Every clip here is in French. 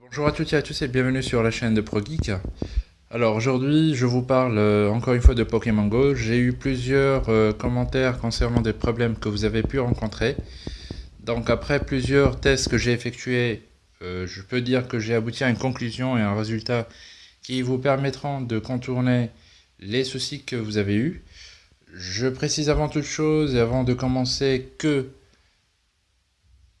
Bonjour à toutes et à tous et bienvenue sur la chaîne de ProGeek. Alors aujourd'hui je vous parle euh, encore une fois de Pokémon Go. J'ai eu plusieurs euh, commentaires concernant des problèmes que vous avez pu rencontrer. Donc après plusieurs tests que j'ai effectués, euh, je peux dire que j'ai abouti à une conclusion et un résultat qui vous permettront de contourner les soucis que vous avez eus. Je précise avant toute chose et avant de commencer que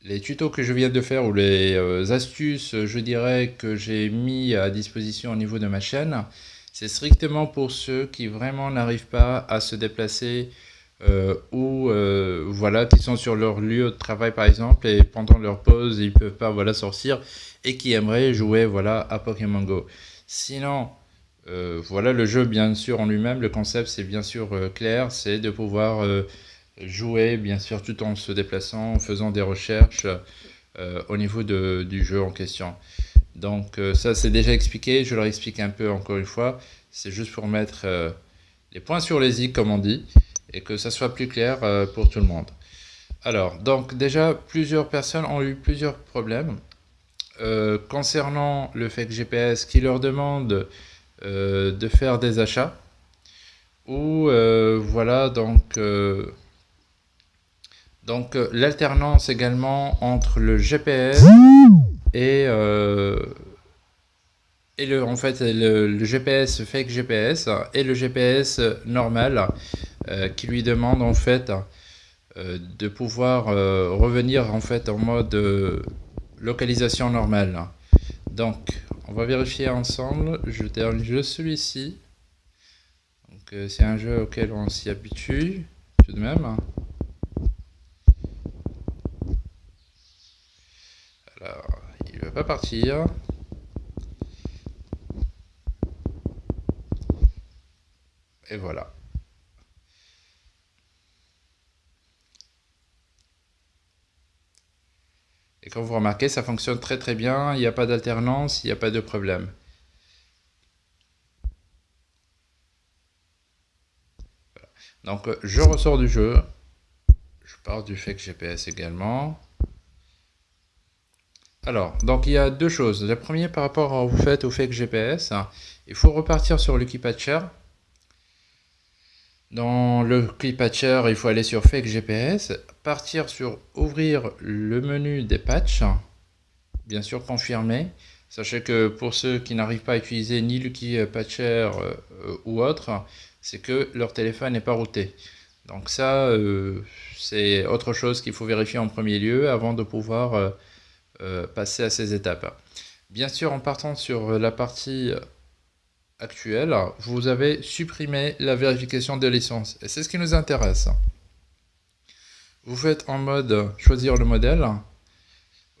les tutos que je viens de faire ou les euh, astuces, je dirais, que j'ai mis à disposition au niveau de ma chaîne, c'est strictement pour ceux qui vraiment n'arrivent pas à se déplacer euh, ou euh, voilà, qui sont sur leur lieu de travail par exemple et pendant leur pause ils peuvent pas voilà sortir et qui aimeraient jouer voilà à Pokémon Go. Sinon, voilà le jeu bien sûr en lui-même, le concept c'est bien sûr clair, c'est de pouvoir jouer bien sûr tout en se déplaçant, en faisant des recherches euh, au niveau du jeu en question. Donc euh, ça c'est déjà expliqué, je leur explique un peu encore une fois, c'est juste pour mettre euh, les points sur les i comme on dit, et que ça soit plus clair pour tout le monde. Alors, donc déjà, plusieurs personnes ont eu plusieurs problèmes concernant le fait GPS qui leur demande de faire des achats, ou voilà, donc donc euh, l'alternance également entre le GPS et, euh, et le, en fait, le, GPS fake GPS et le GPS normal euh, qui lui demande en fait de pouvoir revenir en fait en mode localisation normale. Donc on va vérifier ensemble. Je termine jeu celui-ci. Donc c'est un jeu auquel on s'y habitue tout de même. va partir. Et voilà. Et comme vous remarquez, ça fonctionne très très bien, il n'y a pas d'alternance, il n'y a pas de problème. Donc je ressors du jeu, je pars du fake GPS également. Alors, donc il y a deux choses. La première, par rapport à vous faites au fake GPS, il faut repartir sur le key patcher. Dans le key patcher, il faut aller sur fake GPS, partir sur ouvrir le menu des patchs, bien sûr confirmer. Sachez que pour ceux qui n'arrivent pas à utiliser ni le key patcher euh, ou autre, c'est que leur téléphone n'est pas routé. Donc ça, euh, c'est autre chose qu'il faut vérifier en premier lieu avant de pouvoir euh, euh, passer à ces étapes. Bien sûr, en partant sur la partie actuelle, vous avez supprimé la vérification de licence. Et c'est ce qui nous intéresse. Vous faites en mode choisir le modèle,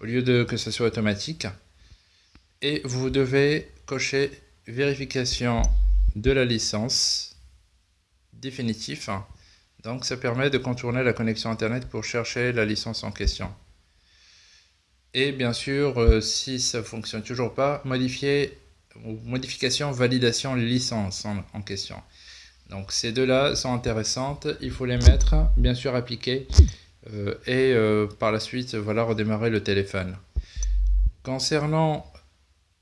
au lieu de que ce soit automatique. Et vous devez cocher vérification de la licence définitif. Donc ça permet de contourner la connexion internet pour chercher la licence en question. Et bien sûr, euh, si ça ne fonctionne toujours pas, modifier, modification, validation, licence en, question. Donc ces deux-là sont intéressantes, il faut les mettre, bien sûr appliquer, euh, et euh, par la suite, voilà, redémarrer le téléphone. Concernant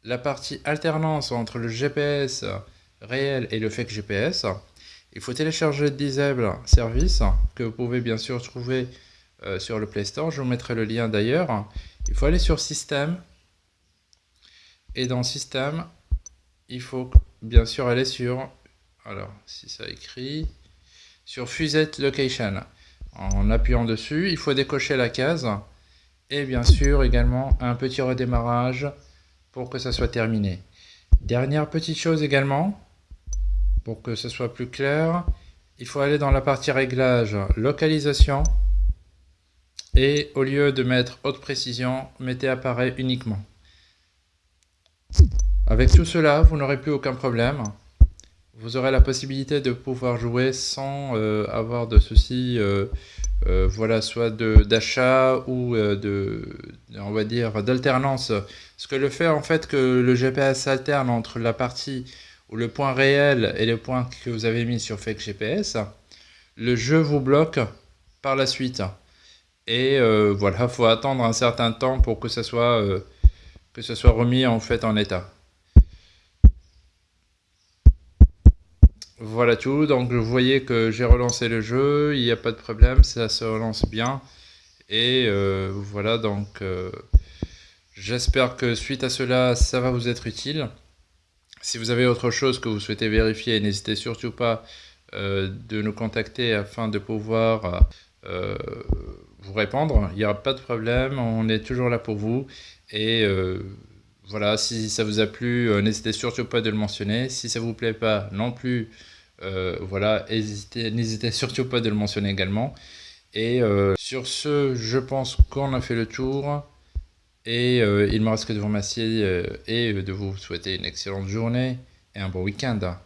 la partie alternance entre le GPS réel et le fake GPS, il faut télécharger Disable Service, que vous pouvez bien sûr trouver sur le Play Store, je vous mettrai le lien d'ailleurs. Il faut aller sur Système. Et dans Système, il faut bien sûr aller sur, alors si ça écrit, sur Fusette Location. En appuyant dessus, il faut décocher la case. Et bien sûr également un petit redémarrage pour que ça soit terminé. Dernière petite chose également, pour que ce soit plus clair, il faut aller dans la partie réglage, localisation, et au lieu de mettre haute précision, mettez appareil uniquement. Avec tout cela, vous n'aurez plus aucun problème. Vous aurez la possibilité de pouvoir jouer sans euh, avoir de soucis, euh, euh, voilà, soit d'achat ou de, on va dire, d'alternance. Ce que le fait en fait que le GPS alterne entre la partie ou le point réel et le point que vous avez mis sur Fake GPS, le jeu vous bloque par la suite. Et voilà, faut attendre un certain temps pour que ça soit, que ça soit remis en fait en état. Voilà tout, donc vous voyez que j'ai relancé le jeu, il n'y a pas de problème, ça se relance bien. Et euh, voilà, donc j'espère que suite à cela, ça va vous être utile. Si vous avez autre chose que vous souhaitez vérifier, n'hésitez surtout pas de nous contacter afin de pouvoir vous répondre. Il n'y aura pas de problème, on est toujours là pour vous. Euh, voilà, si ça vous a plu, euh, n'hésitez surtout pas de le mentionner. Si ça vous plaît pas non plus, euh, voilà, n'hésitez surtout pas de le mentionner également. Et sur ce, je pense qu'on a fait le tour. Et il me reste que de vous remercier et de vous souhaiter une excellente journée et un bon week-end.